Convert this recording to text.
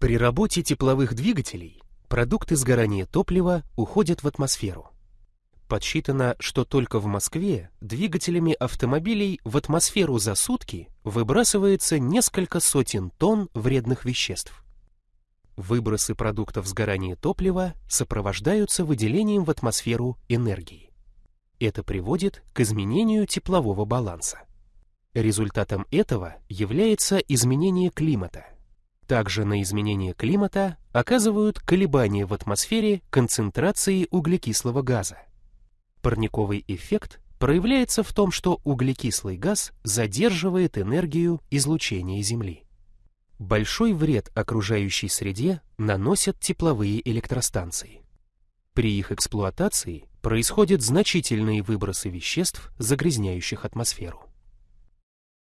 При работе тепловых двигателей продукты сгорания топлива уходят в атмосферу. Подсчитано, что только в Москве двигателями автомобилей в атмосферу за сутки выбрасывается несколько сотен тонн вредных веществ. Выбросы продуктов сгорания топлива сопровождаются выделением в атмосферу энергии. Это приводит к изменению теплового баланса. Результатом этого является изменение климата. Также на изменение климата оказывают колебания в атмосфере концентрации углекислого газа. Парниковый эффект проявляется в том, что углекислый газ задерживает энергию излучения Земли. Большой вред окружающей среде наносят тепловые электростанции. При их эксплуатации происходят значительные выбросы веществ, загрязняющих атмосферу.